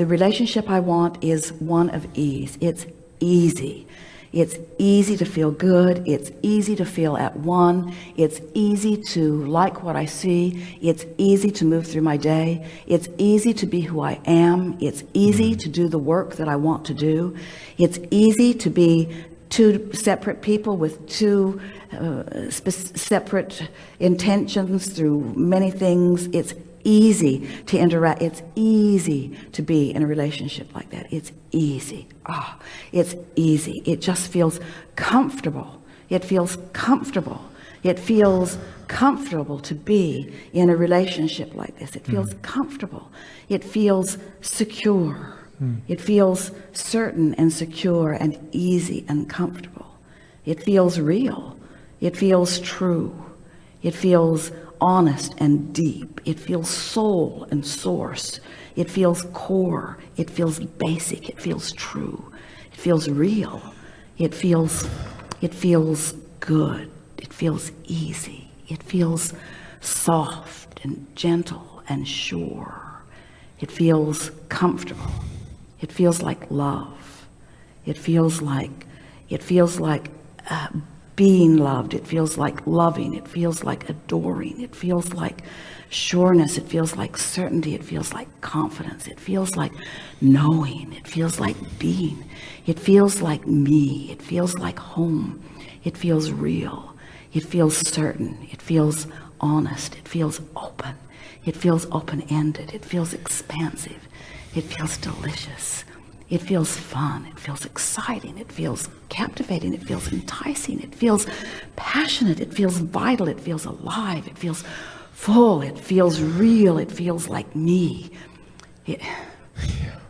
the relationship I want is one of ease. It's easy. It's easy to feel good. It's easy to feel at one. It's easy to like what I see. It's easy to move through my day. It's easy to be who I am. It's easy to do the work that I want to do. It's easy to be two separate people with two uh, separate intentions through many things. It's easy to interact. It's easy to be in a relationship like that. It's easy. Ah oh, it's easy. It just feels comfortable. It feels comfortable. It feels comfortable to be in a relationship like this. It feels mm. comfortable. It feels secure. Mm. it feels certain and secure and easy and comfortable. It feels real. It feels true. It feels honest and deep it feels soul and source it feels core it feels basic it feels true it feels real it feels it feels good it feels easy it feels soft and gentle and sure it feels comfortable it feels like love it feels like it feels like uh, being loved it feels like loving it feels like adoring it feels like sureness it feels like certainty it feels like confidence it feels like knowing it feels like being it feels like me it feels like home it feels real it feels certain it feels honest it feels open it feels open-ended it feels expansive it feels delicious it feels fun it feels exciting it feels captivating it feels enticing it feels passionate it feels vital it feels alive it feels full it feels real it feels like me it,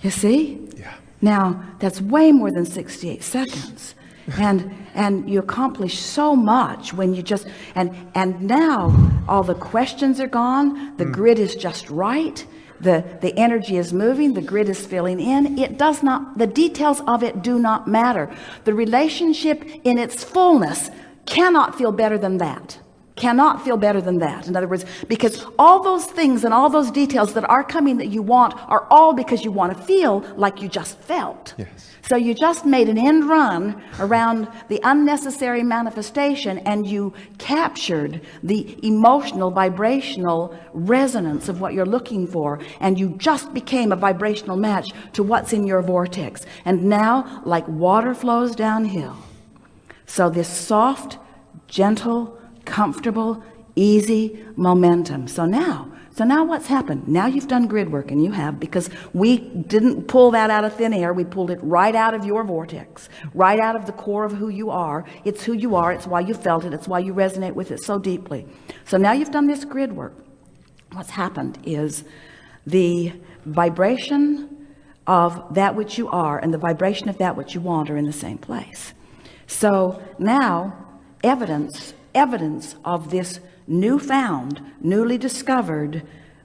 you see yeah now that's way more than 68 seconds and and you accomplish so much when you just and and now all the questions are gone the mm. grid is just right the the energy is moving the grid is filling in. It does not the details of it do not matter. The relationship in its fullness cannot feel better than that cannot feel better than that. In other words because all those things and all those details that are coming that you want are all because you want to feel like you just felt. Yes. So you just made an end run around the unnecessary manifestation and you captured the emotional vibrational resonance of what you're looking for and you just became a vibrational match to what's in your vortex. And now like water flows downhill so this soft gentle comfortable easy momentum. So now so now what's happened? Now you've done grid work and you have because we didn't pull that out of thin air. We pulled it right out of your vortex right out of the core of who you are. It's who you are. It's why you felt it. It's why you resonate with it so deeply. So now you've done this grid work. What's happened is the vibration of that which you are and the vibration of that which you want are in the same place. So now evidence evidence of this newfound newly discovered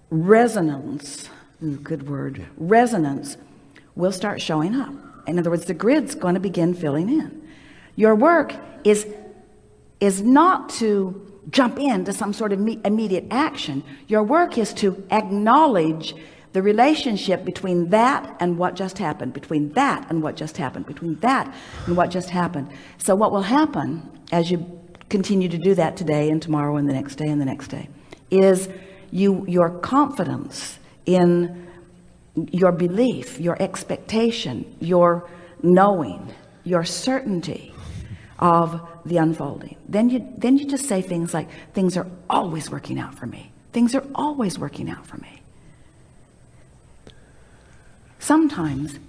resonance Ooh, good word resonance will start showing up. In other words the grid's going to begin filling in. Your work is is not to jump into some sort of immediate action. Your work is to acknowledge the relationship between that and what just happened between that and what just happened between that and what just happened. So what will happen as you continue to do that today and tomorrow and the next day and the next day is you your confidence in your belief your expectation your knowing your certainty of the unfolding. Then you then you just say things like things are always working out for me. Things are always working out for me. Sometimes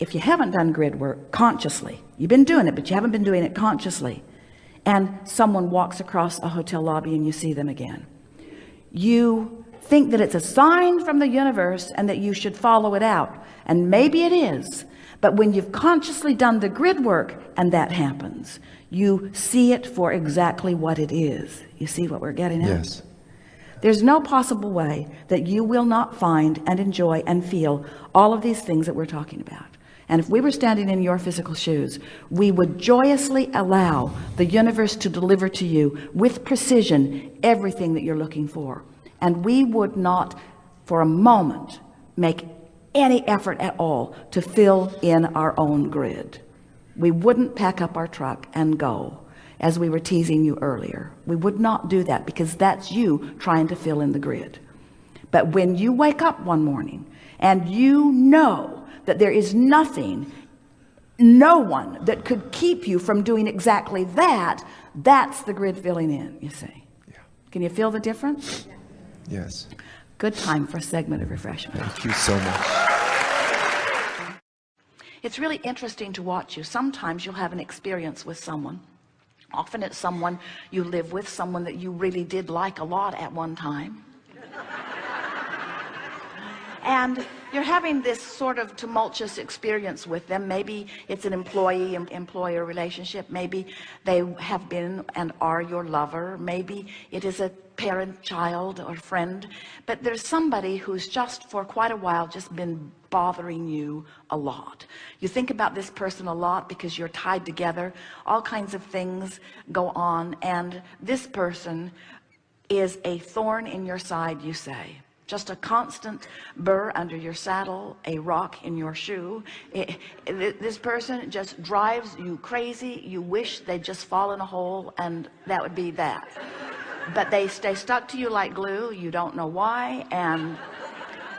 if you haven't done grid work consciously you've been doing it but you haven't been doing it consciously and someone walks across a hotel lobby and you see them again. You think that it's a sign from the universe and that you should follow it out. And maybe it is but when you've consciously done the grid work and that happens you see it for exactly what it is. You see what we're getting at? Yes. There's no possible way that you will not find and enjoy and feel all of these things that we're talking about and if we were standing in your physical shoes we would joyously allow the universe to deliver to you with precision everything that you're looking for. And we would not for a moment make any effort at all to fill in our own grid. We wouldn't pack up our truck and go as we were teasing you earlier. We would not do that because that's you trying to fill in the grid. But when you wake up one morning and you know that there is nothing no one that could keep you from doing exactly that that's the grid filling in you see Yeah. can you feel the difference Yes. good time for a segment of refreshment Thank you so much. it's really interesting to watch you sometimes you'll have an experience with someone often it's someone you live with someone that you really did like a lot at one time and you're having this sort of tumultuous experience with them. Maybe it's an employee employer relationship. Maybe they have been and are your lover. Maybe it is a parent child or friend. But there's somebody who's just for quite a while just been bothering you a lot. You think about this person a lot because you're tied together. All kinds of things go on. And this person is a thorn in your side you say just a constant burr under your saddle a rock in your shoe. It, it, this person just drives you crazy. You wish they'd just fall in a hole and that would be that. But they stay stuck to you like glue. You don't know why. And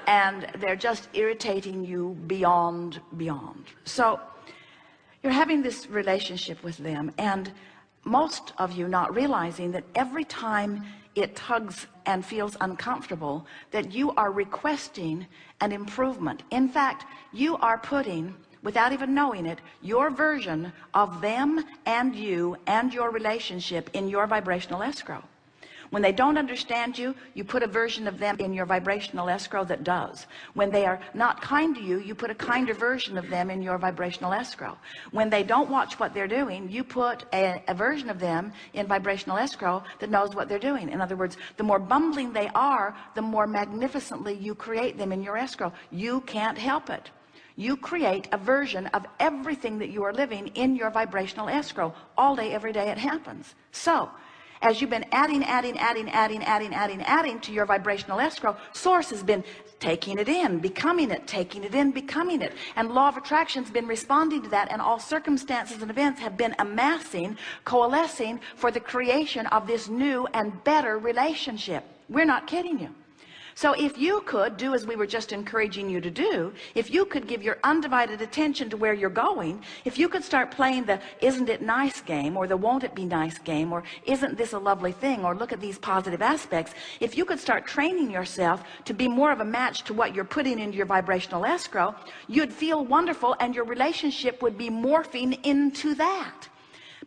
and they're just irritating you beyond beyond. So you're having this relationship with them. And most of you not realizing that every time it tugs and feels uncomfortable that you are requesting an improvement. In fact you are putting without even knowing it your version of them and you and your relationship in your vibrational escrow when they don't understand you you put a version of them in your vibrational escrow that does. When they are not kind to you you put a kinder version of them in your vibrational escrow. When they don't watch what they're doing you put a, a version of them in vibrational escrow that knows what they're doing. In other words the more bumbling they are the more magnificently you create them in your escrow. You can't help it. You create a version of everything that you are living in your vibrational escrow all day every day it happens. So as you've been adding adding adding adding adding adding adding to your vibrational escrow source has been taking it in becoming it taking it in becoming it. And law of attraction's been responding to that and all circumstances and events have been amassing coalescing for the creation of this new and better relationship. We're not kidding you so if you could do as we were just encouraging you to do if you could give your undivided attention to where you're going if you could start playing the isn't it nice game or the won't it be nice game or isn't this a lovely thing or look at these positive aspects if you could start training yourself to be more of a match to what you're putting into your vibrational escrow you'd feel wonderful and your relationship would be morphing into that.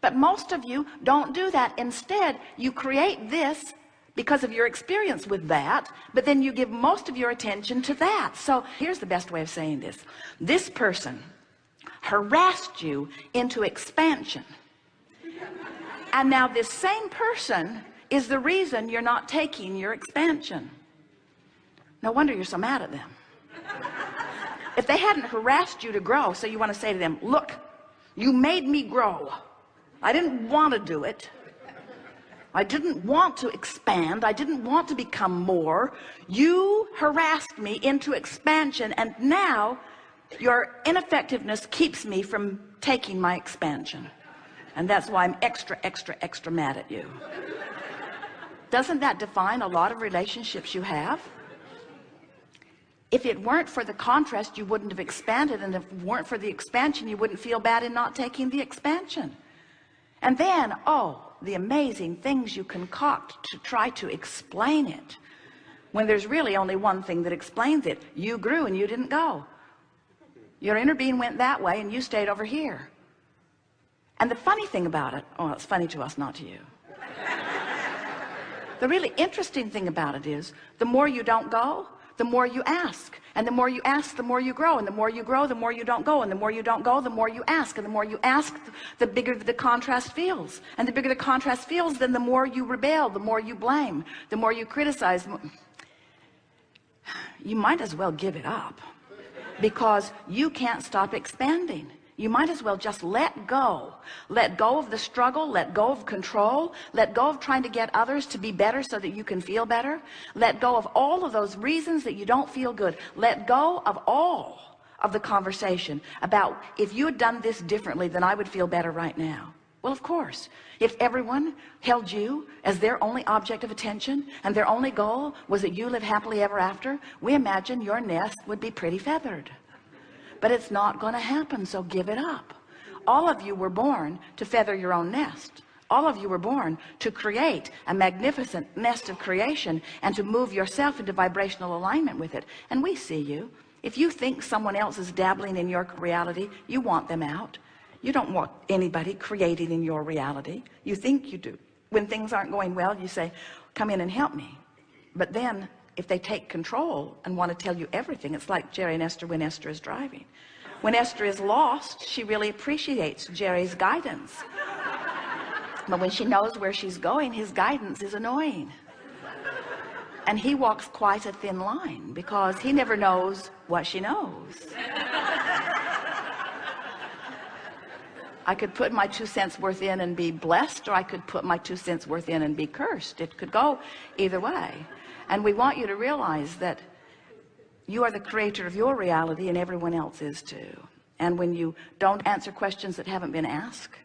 But most of you don't do that. Instead you create this because of your experience with that but then you give most of your attention to that. So here's the best way of saying this. This person harassed you into expansion. And now this same person is the reason you're not taking your expansion. No wonder you're so mad at them. If they hadn't harassed you to grow so you want to say to them look you made me grow. I didn't want to do it I didn't want to expand. I didn't want to become more. You harassed me into expansion and now your ineffectiveness keeps me from taking my expansion. And that's why I'm extra extra extra mad at you. Doesn't that define a lot of relationships you have? If it weren't for the contrast you wouldn't have expanded and if it weren't for the expansion you wouldn't feel bad in not taking the expansion. And then oh the amazing things you concoct to try to explain it. When there's really only one thing that explains it you grew and you didn't go. Your inner being went that way and you stayed over here. And the funny thing about it oh it's funny to us not to you. The really interesting thing about it is the more you don't go the more you ask and the more you ask the more you grow and the more you grow the more you don't go and the more you don't go the more you ask and the more you ask the bigger the contrast feels and the bigger the contrast feels then the more you rebel the more you blame the more you criticize you might as well give it up because you can't stop expanding you might as well just let go. Let go of the struggle. Let go of control. Let go of trying to get others to be better so that you can feel better. Let go of all of those reasons that you don't feel good. Let go of all of the conversation about if you had done this differently then I would feel better right now. Well of course if everyone held you as their only object of attention and their only goal was that you live happily ever after we imagine your nest would be pretty feathered but it's not going to happen so give it up. All of you were born to feather your own nest. All of you were born to create a magnificent nest of creation and to move yourself into vibrational alignment with it. And we see you. If you think someone else is dabbling in your reality you want them out. You don't want anybody creating in your reality. You think you do. When things aren't going well you say come in and help me. But then if they take control and want to tell you everything it's like Jerry and Esther when Esther is driving. When Esther is lost she really appreciates Jerry's guidance. But when she knows where she's going his guidance is annoying. And he walks quite a thin line because he never knows what she knows. I could put my two cents worth in and be blessed or I could put my two cents worth in and be cursed. It could go either way and we want you to realize that you are the creator of your reality and everyone else is too. And when you don't answer questions that haven't been asked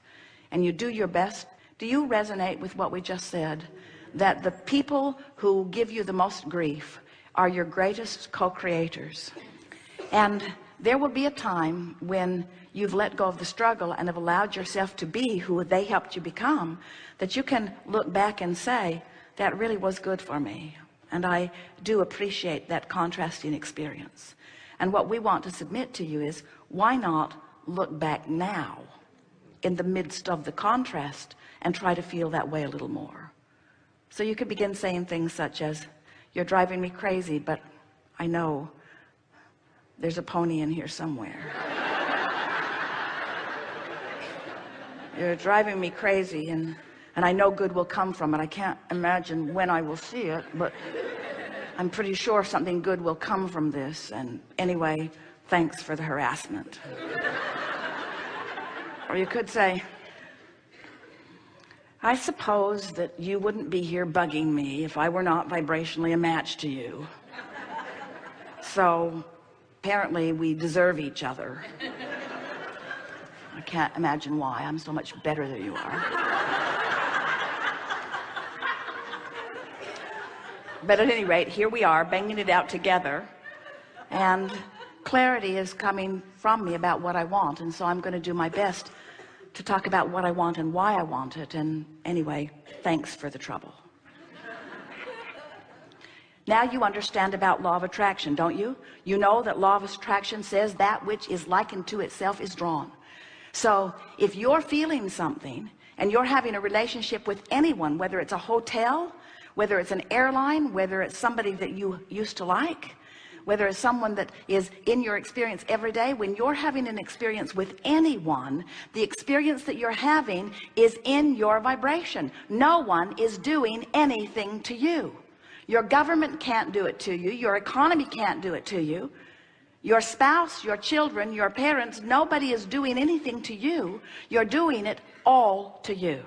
and you do your best do you resonate with what we just said? That the people who give you the most grief are your greatest co-creators. And there will be a time when you've let go of the struggle and have allowed yourself to be who they helped you become that you can look back and say that really was good for me and I do appreciate that contrasting experience. And what we want to submit to you is why not look back now in the midst of the contrast and try to feel that way a little more? So you could begin saying things such as you're driving me crazy but I know there's a pony in here somewhere. You're driving me crazy and and I know good will come from it. I can't imagine when I will see it but I'm pretty sure something good will come from this. And anyway thanks for the harassment. Or you could say I suppose that you wouldn't be here bugging me if I were not vibrationally a match to you. So apparently we deserve each other. I can't imagine why. I'm so much better than you are but at any rate here we are banging it out together and clarity is coming from me about what I want and so I'm going to do my best to talk about what I want and why I want it and anyway thanks for the trouble. Now you understand about law of attraction don't you? You know that law of attraction says that which is likened to itself is drawn. So if you're feeling something and you're having a relationship with anyone whether it's a hotel whether it's an airline whether it's somebody that you used to like whether it's someone that is in your experience every day when you're having an experience with anyone the experience that you're having is in your vibration. No one is doing anything to you. Your government can't do it to you. Your economy can't do it to you. Your spouse your children your parents nobody is doing anything to you. You're doing it all to you